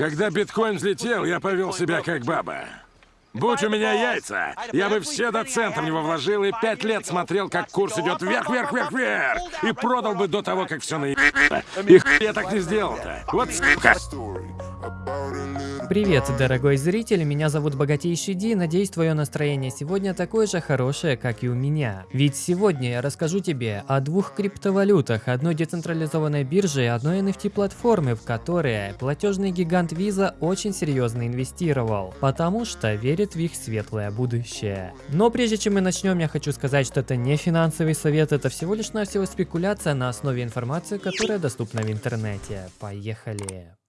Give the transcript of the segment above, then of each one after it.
Когда биткоин взлетел, я повел себя как баба. Будь у меня яйца, я бы все до цента в него вложил и пять лет смотрел, как курс идет вверх, вверх, вверх, вверх. И продал бы до того, как все на И я так не сделал-то. Вот сука. Привет, дорогой зритель, меня зовут Богатейший Ди, надеюсь твое настроение сегодня такое же хорошее, как и у меня. Ведь сегодня я расскажу тебе о двух криптовалютах, одной децентрализованной бирже и одной NFT платформы, в которые платежный гигант Visa очень серьезно инвестировал, потому что верит в их светлое будущее. Но прежде чем мы начнем, я хочу сказать, что это не финансовый совет, это всего лишь навсего спекуляция на основе информации, которая доступна в интернете. Поехали!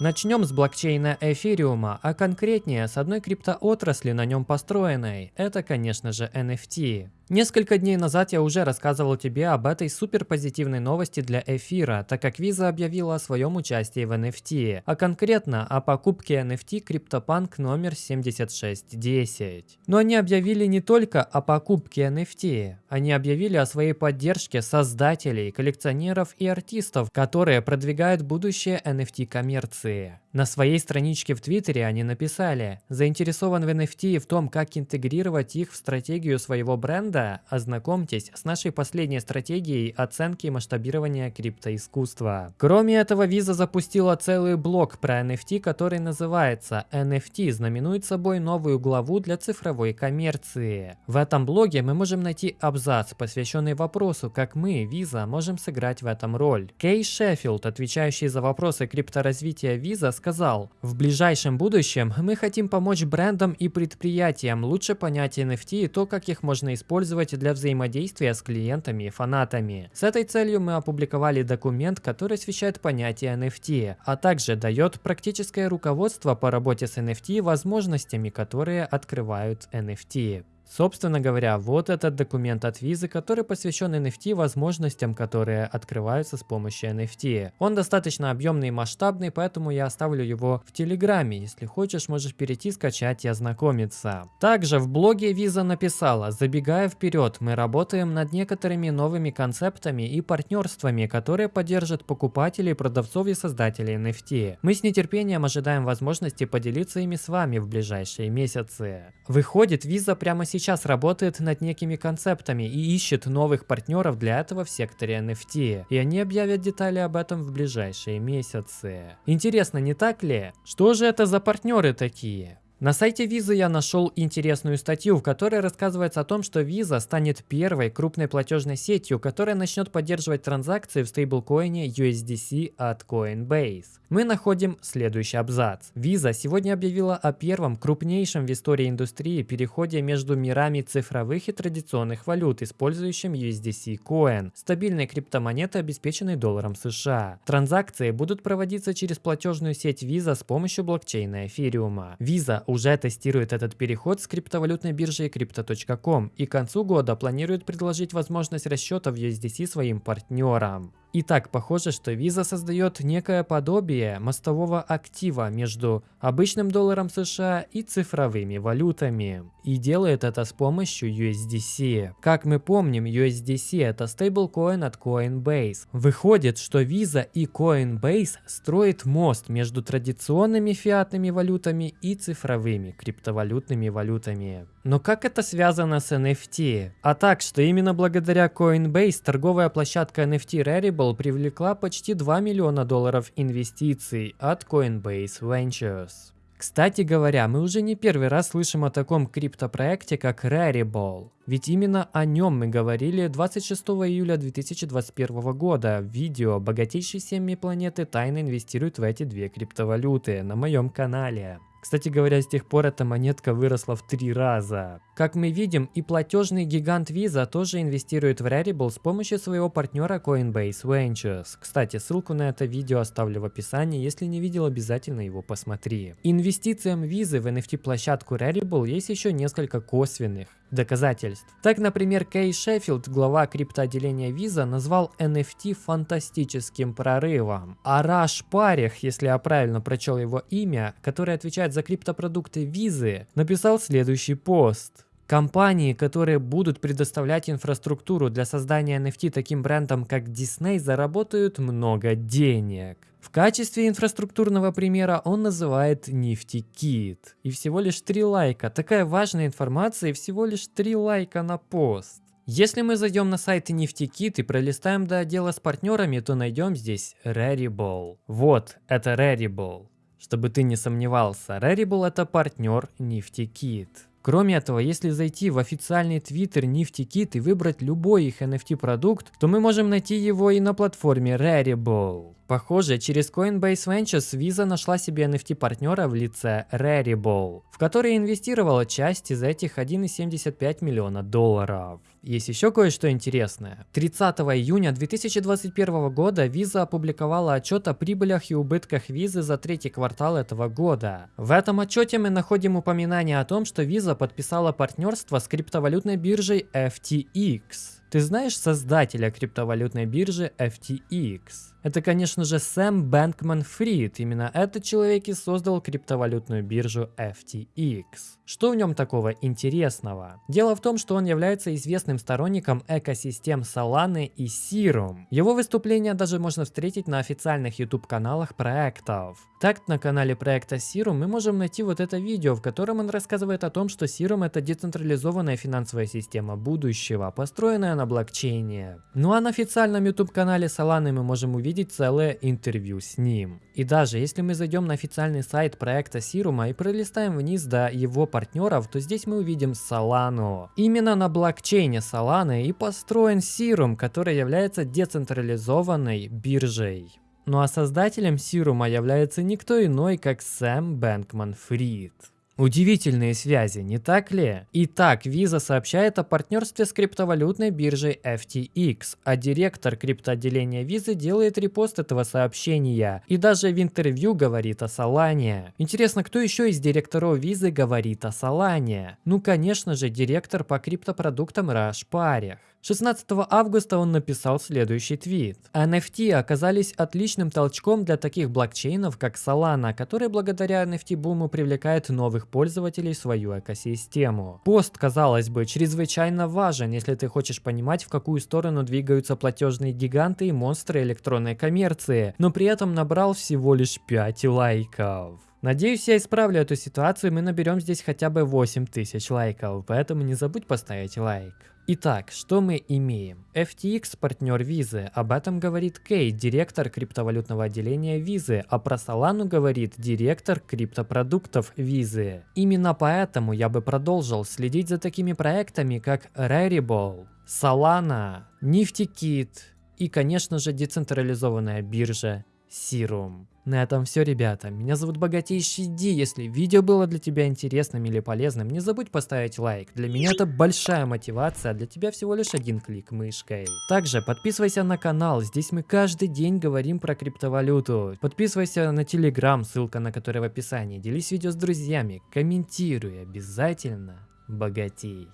Начнем с блокчейна эфириума, а конкретнее с одной криптоотрасли на нем построенной. Это, конечно же, NFT. Несколько дней назад я уже рассказывал тебе об этой супер позитивной новости для эфира, так как Visa объявила о своем участии в NFT, а конкретно о покупке NFT CryptoPunk номер 7610. Но они объявили не только о покупке NFT, они объявили о своей поддержке создателей, коллекционеров и артистов, которые продвигают будущее NFT коммерции. На своей страничке в Твиттере они написали, заинтересован в NFT и в том, как интегрировать их в стратегию своего бренда, ознакомьтесь с нашей последней стратегией оценки и масштабирования криптоискусства. Кроме этого, Visa запустила целый блог про NFT, который называется NFT, знаменует собой новую главу для цифровой коммерции. В этом блоге мы можем найти абзац, посвященный вопросу, как мы, Visa, можем сыграть в этом роль. Кей Шеффилд, отвечающий за вопросы крипторазвития Visa, сказал, в ближайшем будущем мы хотим помочь брендам и предприятиям лучше понять NFT и то, как их можно использовать для взаимодействия с клиентами и фанатами. С этой целью мы опубликовали документ, который освещает понятие NFT, а также дает практическое руководство по работе с NFT и возможностями, которые открывают NFT. Собственно говоря, вот этот документ от Visa, который посвящен NFT возможностям, которые открываются с помощью NFT. Он достаточно объемный и масштабный, поэтому я оставлю его в Телеграме. Если хочешь, можешь перейти, скачать и ознакомиться. Также в блоге Visa написала, забегая вперед, мы работаем над некоторыми новыми концептами и партнерствами, которые поддержат покупателей, продавцов и создателей NFT. Мы с нетерпением ожидаем возможности поделиться ими с вами в ближайшие месяцы. Выходит, Visa прямо сейчас сейчас работает над некими концептами и ищет новых партнеров для этого в секторе NFT. И они объявят детали об этом в ближайшие месяцы. Интересно, не так ли? Что же это за партнеры такие? На сайте Visa я нашел интересную статью, в которой рассказывается о том, что Visa станет первой крупной платежной сетью, которая начнет поддерживать транзакции в стейблкоине USDC от Coinbase. Мы находим следующий абзац. Visa сегодня объявила о первом крупнейшем в истории индустрии переходе между мирами цифровых и традиционных валют, использующим USDC Coin, стабильной криптомонеты, обеспеченной долларом США. Транзакции будут проводиться через платежную сеть Visa с помощью блокчейна эфириума. Visa уже тестирует этот переход с криптовалютной биржей Crypto.com и к концу года планирует предложить возможность расчета в USDC своим партнерам. И так похоже, что Visa создает некое подобие мостового актива между обычным долларом США и цифровыми валютами. И делает это с помощью USDC. Как мы помним, USDC это стейблкоин от Coinbase. Выходит, что Visa и Coinbase строят мост между традиционными фиатными валютами и цифровыми криптовалютными валютами. Но как это связано с NFT? А так, что именно благодаря Coinbase торговая площадка NFT Rarible привлекла почти 2 миллиона долларов инвестиций от Coinbase Ventures. Кстати говоря, мы уже не первый раз слышим о таком криптопроекте, как Rarible. Ведь именно о нем мы говорили 26 июля 2021 года в видео «Богатейшие семьи планеты тайно инвестируют в эти две криптовалюты» на моем канале. Кстати говоря, с тех пор эта монетка выросла в три раза. Как мы видим, и платежный гигант Visa тоже инвестирует в Rarible с помощью своего партнера Coinbase Ventures. Кстати, ссылку на это видео оставлю в описании, если не видел, обязательно его посмотри. Инвестициям Visa в NFT-площадку Rarible есть еще несколько косвенных доказательств. Так, например, Кей Шеффилд, глава криптоотделения Visa, назвал NFT фантастическим прорывом. А Раш Парих, если я правильно прочел его имя, который отвечает за криптопродукты Visa, написал следующий пост. Компании, которые будут предоставлять инфраструктуру для создания NFT таким брендом, как Disney, заработают много денег. В качестве инфраструктурного примера он называет NiftyKit. И всего лишь 3 лайка. Такая важная информация и всего лишь 3 лайка на пост. Если мы зайдем на сайт NiftyKit и пролистаем до отдела с партнерами, то найдем здесь Rarible. Вот, это Rarible. Чтобы ты не сомневался, Rarible это партнер NiftyKit. Кроме этого, если зайти в официальный твиттер NiftyKit и выбрать любой их NFT продукт, то мы можем найти его и на платформе Rarible. Похоже, через Coinbase Ventures Visa нашла себе NFT-партнера в лице Rarible, в который инвестировала часть из этих 1,75 миллиона долларов. Есть еще кое-что интересное. 30 июня 2021 года Visa опубликовала отчет о прибылях и убытках Visa за третий квартал этого года. В этом отчете мы находим упоминание о том, что Visa подписала партнерство с криптовалютной биржей FTX. Ты знаешь создателя криптовалютной биржи FTX? Это, конечно же, Сэм Бэнкман Фрид. Именно этот человек и создал криптовалютную биржу FTX. Что в нем такого интересного? Дело в том, что он является известным сторонником экосистем Solana и Serum. Его выступления даже можно встретить на официальных YouTube-каналах проектов. Так, на канале проекта Serum мы можем найти вот это видео, в котором он рассказывает о том, что Serum это децентрализованная финансовая система будущего, построенная на блокчейне. Ну а на официальном YouTube-канале Solana мы можем увидеть целое интервью с ним. И даже если мы зайдем на официальный сайт проекта Сирума и пролистаем вниз до его партнеров, то здесь мы увидим Solano. Именно на блокчейне Solana и построен Сирум, который является децентрализованной биржей. Ну а создателем Сирума является никто иной, как Сэм Бэнкман Фрид. Удивительные связи, не так ли? Итак, Visa сообщает о партнерстве с криптовалютной биржей FTX, а директор криптоотделения Visa делает репост этого сообщения и даже в интервью говорит о Solana. Интересно, кто еще из директоров Visa говорит о Solana? Ну, конечно же, директор по криптопродуктам Раш Парих. 16 августа он написал следующий твит. NFT оказались отличным толчком для таких блокчейнов, как Solana, который благодаря NFT-буму привлекает новых пользователей в свою экосистему. Пост, казалось бы, чрезвычайно важен, если ты хочешь понимать, в какую сторону двигаются платежные гиганты и монстры электронной коммерции, но при этом набрал всего лишь 5 лайков. Надеюсь, я исправлю эту ситуацию, мы наберем здесь хотя бы 8000 лайков, поэтому не забудь поставить лайк. Итак, что мы имеем? FTX партнер Визы, об этом говорит Кей, директор криптовалютного отделения Визы, а про Solana говорит директор криптопродуктов Визы. Именно поэтому я бы продолжил следить за такими проектами, как Rarible, Solana, NiftyKit и, конечно же, децентрализованная биржа Serum. На этом все, ребята. Меня зовут Богатейший Ди. Если видео было для тебя интересным или полезным, не забудь поставить лайк. Для меня это большая мотивация, а для тебя всего лишь один клик мышкой. Также подписывайся на канал, здесь мы каждый день говорим про криптовалюту. Подписывайся на телеграм, ссылка на который в описании. Делись видео с друзьями, комментируй обязательно. Богатей.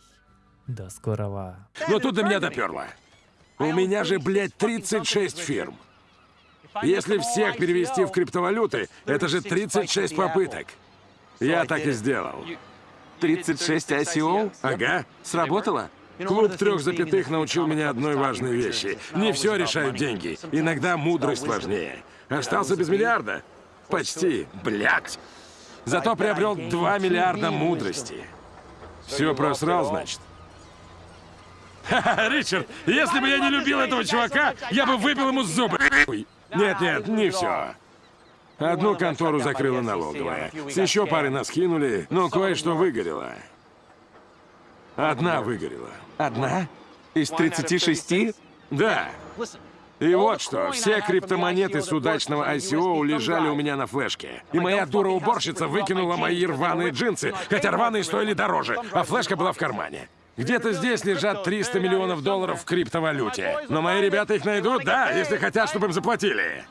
До скорого. Но тут до меня доперло. У меня же, блядь, 36 фирм. Если всех перевести в криптовалюты, это же 36 попыток. Я так и сделал. 36 ICO? Ага. Сработало? Клуб трех запятых научил меня одной важной вещи. Не все решают деньги. Иногда мудрость важнее. Остался без миллиарда? Почти. Блядь. Зато приобрел 2 миллиарда мудрости. Все просрал, значит? Ха-ха, Ричард, если бы я не любил этого чувака, я бы выбил ему зубы. Нет-нет, не все. Одну контору закрыла налоговая. С еще пары нас кинули, но кое-что выгорело. Одна выгорела. Одна? Из 36? Да. И вот что, все криптомонеты с удачного ICO лежали у меня на флешке. И моя дура-уборщица выкинула мои рваные джинсы, хотя рваные стоили дороже, а флешка была в кармане. Где-то здесь лежат 300 миллионов долларов в криптовалюте. Но мои ребята их найдут, да, если хотят, чтобы им заплатили.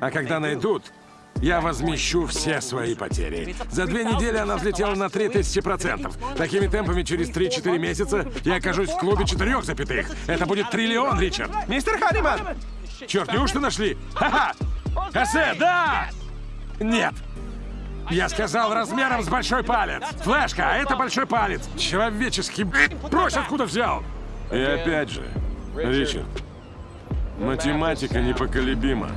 А когда найдут, я возмещу все свои потери. За две недели она взлетела на 3000%. Такими темпами через 3-4 месяца я окажусь в клубе четырех запятых. Это будет триллион, Ричард. Мистер Ханиман! Черт, неужто нашли? Ха-ха! Хосе, да! Нет. Я сказал размером с большой палец. Флешка, а это большой палец. Человеческий... Брось, откуда взял? И опять же, Ричард, математика непоколебима.